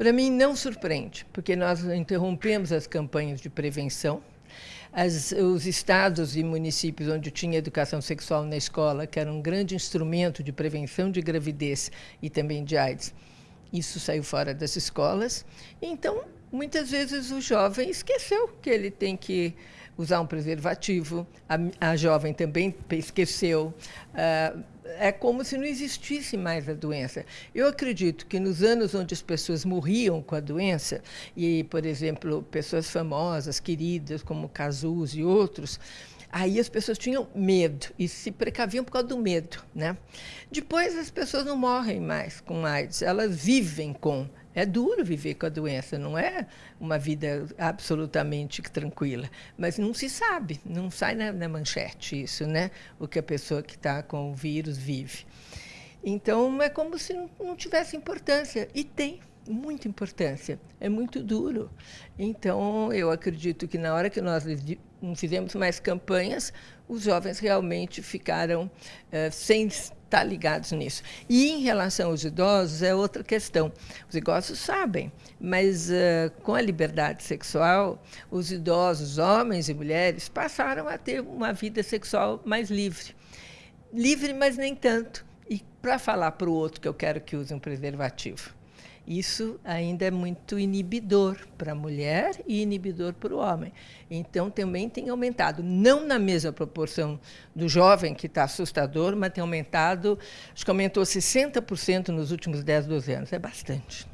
Para mim, não surpreende, porque nós interrompemos as campanhas de prevenção. As, os estados e municípios onde tinha educação sexual na escola, que era um grande instrumento de prevenção de gravidez e também de AIDS, isso saiu fora das escolas. Então, muitas vezes o jovem esqueceu que ele tem que usar um preservativo, a, a jovem também esqueceu. Uh, é como se não existisse mais a doença. Eu acredito que nos anos onde as pessoas morriam com a doença, e, por exemplo, pessoas famosas, queridas, como Cazus e outros, aí as pessoas tinham medo e se precaviam por causa do medo. Né? Depois as pessoas não morrem mais com AIDS, elas vivem com. É duro viver com a doença, não é uma vida absolutamente tranquila. Mas não se sabe, não sai na, na manchete isso, né? O que a pessoa que está com o vírus vive. Então, é como se não, não tivesse importância. E tem muita importância. É muito duro. Então, eu acredito que na hora que nós não fizemos mais campanhas, os jovens realmente ficaram uh, sem estar ligados nisso. E em relação aos idosos, é outra questão. Os idosos sabem, mas uh, com a liberdade sexual, os idosos, homens e mulheres, passaram a ter uma vida sexual mais livre. Livre, mas nem tanto. E para falar para o outro que eu quero que use um preservativo isso ainda é muito inibidor para a mulher e inibidor para o homem. Então, também tem aumentado, não na mesma proporção do jovem, que está assustador, mas tem aumentado, acho que aumentou 60% nos últimos 10, 12 anos. É bastante.